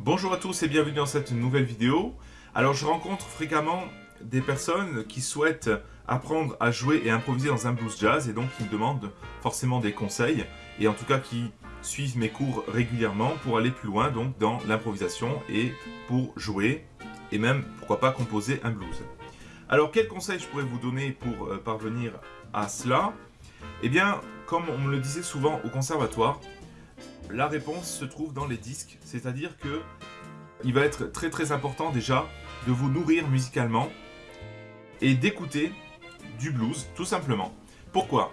Bonjour à tous et bienvenue dans cette nouvelle vidéo. Alors je rencontre fréquemment des personnes qui souhaitent apprendre à jouer et improviser dans un blues jazz et donc qui me demandent forcément des conseils et en tout cas qui suivent mes cours régulièrement pour aller plus loin donc dans l'improvisation et pour jouer et même pourquoi pas composer un blues. Alors quels conseils je pourrais vous donner pour euh, parvenir à cela? Eh bien comme on me le disait souvent au conservatoire, la réponse se trouve dans les disques, c'est-à-dire que il va être très très important déjà de vous nourrir musicalement et d'écouter du blues, tout simplement. Pourquoi?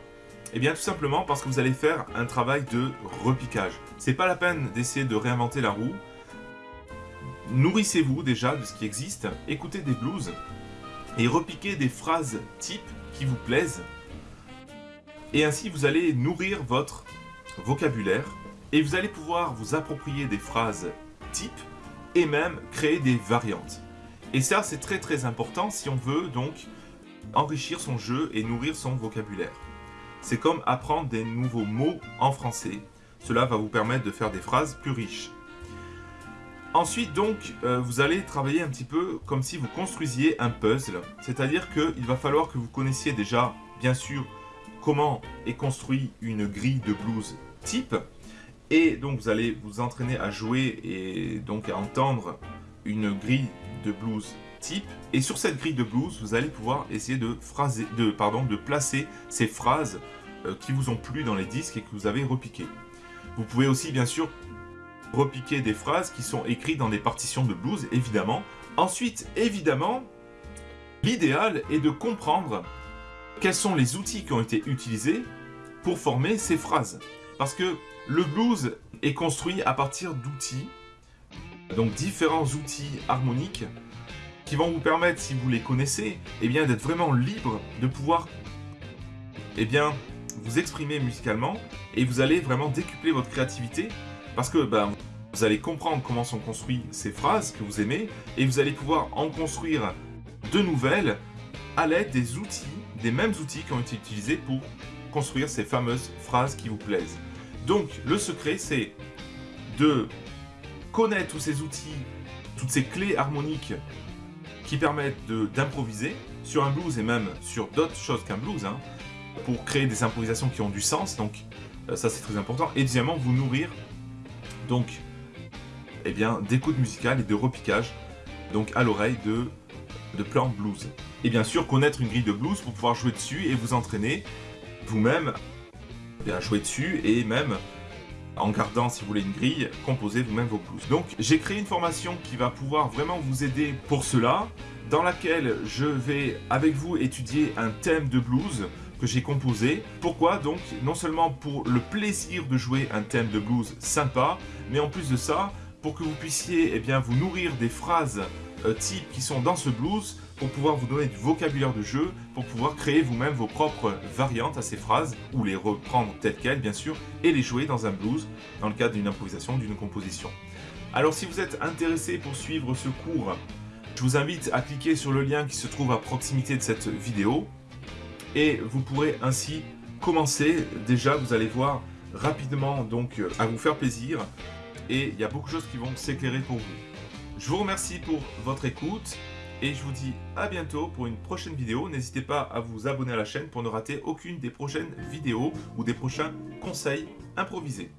Eh bien tout simplement parce que vous allez faire un travail de repiquage. C'est pas la peine d'essayer de réinventer la roue. Nourrissez-vous déjà de ce qui existe, écoutez des blues et repiquez des phrases types qui vous plaisent. Et ainsi vous allez nourrir votre vocabulaire et vous allez pouvoir vous approprier des phrases types et même créer des variantes. Et ça, c'est très très important si on veut donc enrichir son jeu et nourrir son vocabulaire. C'est comme apprendre des nouveaux mots en français. Cela va vous permettre de faire des phrases plus riches. Ensuite, donc, euh, vous allez travailler un petit peu comme si vous construisiez un puzzle. C'est-à-dire qu'il va falloir que vous connaissiez déjà, bien sûr, comment est construit une grille de blues type. Et donc, vous allez vous entraîner à jouer et donc à entendre une grille de blues type. Et sur cette grille de blues, vous allez pouvoir essayer de, phraser, de, pardon, de placer ces phrases euh, qui vous ont plu dans les disques et que vous avez repiquées. Vous pouvez aussi, bien sûr, repiquer des phrases qui sont écrites dans des partitions de blues, évidemment. Ensuite, évidemment, l'idéal est de comprendre quels sont les outils qui ont été utilisés pour former ces phrases. Parce que le blues est construit à partir d'outils donc différents outils harmoniques qui vont vous permettre, si vous les connaissez, eh bien d'être vraiment libre de pouvoir eh bien, vous exprimer musicalement et vous allez vraiment décupler votre créativité parce que ben, vous allez comprendre comment sont construites ces phrases que vous aimez et vous allez pouvoir en construire de nouvelles à l'aide des outils, des mêmes outils qui ont été utilisés pour construire ces fameuses phrases qui vous plaisent. Donc le secret c'est de connaître tous ces outils, toutes ces clés harmoniques qui permettent d'improviser sur un blues et même sur d'autres choses qu'un blues, hein, pour créer des improvisations qui ont du sens, donc euh, ça c'est très important. Et deuxièmement, vous nourrir donc eh bien d'écoute musicale et de repiquage donc à l'oreille de, de plans blues. Et bien sûr, connaître une grille de blues pour pouvoir jouer dessus et vous entraîner vous-même à jouer dessus et même en gardant, si vous voulez, une grille, composez vous-même vos blues. Donc, j'ai créé une formation qui va pouvoir vraiment vous aider pour cela, dans laquelle je vais, avec vous, étudier un thème de blues que j'ai composé. Pourquoi? Donc, non seulement pour le plaisir de jouer un thème de blues sympa, mais en plus de ça, pour que vous puissiez eh bien, vous nourrir des phrases euh, types qui sont dans ce blues, pour pouvoir vous donner du vocabulaire de jeu, pour pouvoir créer vous-même vos propres variantes à ces phrases, ou les reprendre telles quelles bien sûr, et les jouer dans un blues, dans le cadre d'une improvisation, d'une composition. Alors si vous êtes intéressé pour suivre ce cours, je vous invite à cliquer sur le lien qui se trouve à proximité de cette vidéo, et vous pourrez ainsi commencer, déjà vous allez voir rapidement donc à vous faire plaisir, et il y a beaucoup de choses qui vont s'éclairer pour vous. Je vous remercie pour votre écoute, et je vous dis à bientôt pour une prochaine vidéo. N'hésitez pas à vous abonner à la chaîne pour ne rater aucune des prochaines vidéos ou des prochains conseils improvisés.